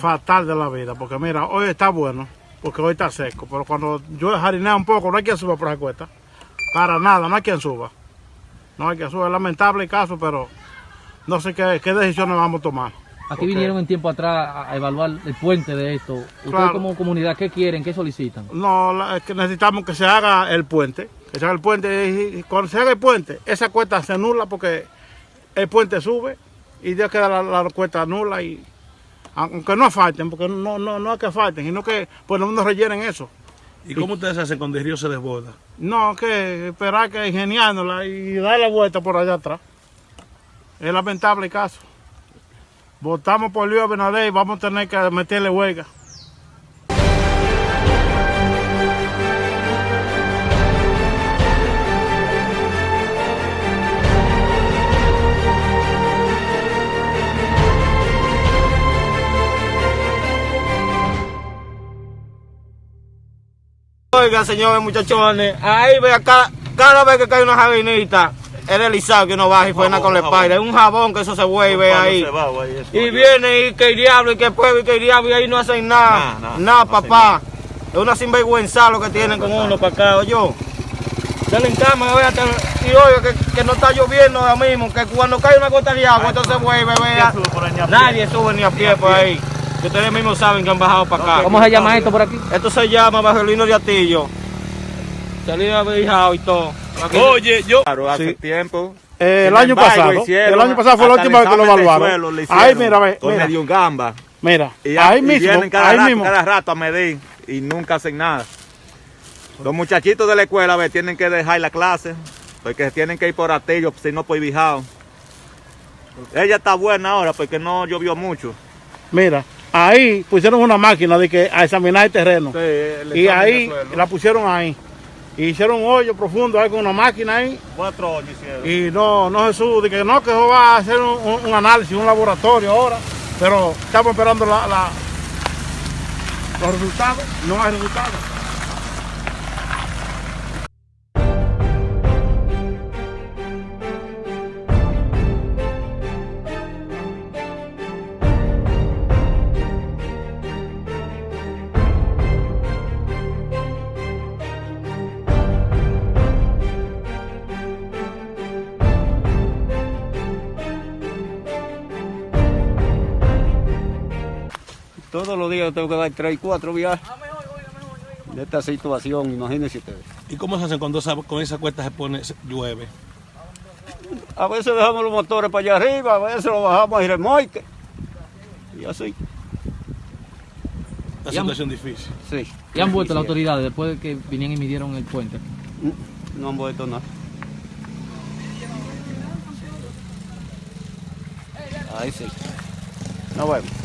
fatal de la vida, porque mira, hoy está bueno, porque hoy está seco, pero cuando yo jarineo un poco, no hay quien suba por esa cuesta. Para nada, no hay quien suba. No hay quien suba, es lamentable el caso, pero no sé qué, qué decisiones vamos a tomar. Aquí vinieron en tiempo atrás a- evaluar el puente de esto. Ustedes Claro. como comunidad, ¿qué quieren? ¿Qué solicitan? No, la- es que necesitamos que se haga el puente, que se haga el puente, y, y cuando se haga el puente, esa cuesta se anula porque el puente sube y Dios queda la, la cuesta nula y aunque no falten, porque no, no, no es que falten, sino que por lo menos rellenen eso. ¿Y cómo ustedes hacen cuando el río se desborda? No, que esperar que ingeniándola y dar la vuelta por allá atrás. Es lamentable el caso. Votamos por Luis Abinader y vamos a tener que meterle huelga. Oiga, señores muchachones, ahí ve acá, cada vez que cae una jabinita, es deslizado que uno baja y frena con la espalda. Es un jabón que eso se vuelve ahí. Y viene y que el diablo y que pueblo y que el diablo y ahí no hacen nada. Nada, no papá. Es una sinvergüenza lo que tienen con uno para acá, oye. Denle en cama, vea, y oiga que, que no está lloviendo ahora mismo, que cuando cae una gota de agua, entonces vuelve, vea. sube. Nadie sube ni a pie por ahí. Que ustedes mismos saben que han bajado para acá. ¿Cómo se llama esto por aquí? Esto se llama Bajelino de Atillo. Salida Beijao y todo. Aquí- Oye, yo... Claro, hace Sí. tiempo. Eh, el año embargo, pasado, hicieron el año pasado fue la última vez que lo evaluaron. suelo, le Ahí mira, ve, Con mira, medio gamba. mira, Y, ahí y mismo, vienen cada, ahí rato, mismo. cada rato a medir y nunca hacen nada. Los muchachitos de la escuela ve, tienen que dejar la clase porque tienen que ir por Atillo, si no por Bijao. Ella está buena ahora porque no llovió mucho. Mira, ahí pusieron una máquina de que a examinar el terreno. y ahí la pusieron ahí. Y hicieron un hoyo profundo ahí con una máquina ahí. Cuatro hoyos hicieron. Y no, no Jesús, de que no, que eso va a hacer un, un- un análisis, un laboratorio ahora. Pero estamos esperando la, la- los resultados. No hay resultados. Todos los días tengo que dar tres cuatro viajes de esta situación, imagínense ustedes. ¿Y cómo se hacen cuando esa- con esa cuesta se pone, se- llueve? A veces dejamos los motores para allá arriba, a veces los bajamos y remolque. Y así, Una situación difícil. sí. ¿Y han vuelto las autoridades después de que vinieron y midieron el puente? No han vuelto nada. Ahí sí. Nos vemos.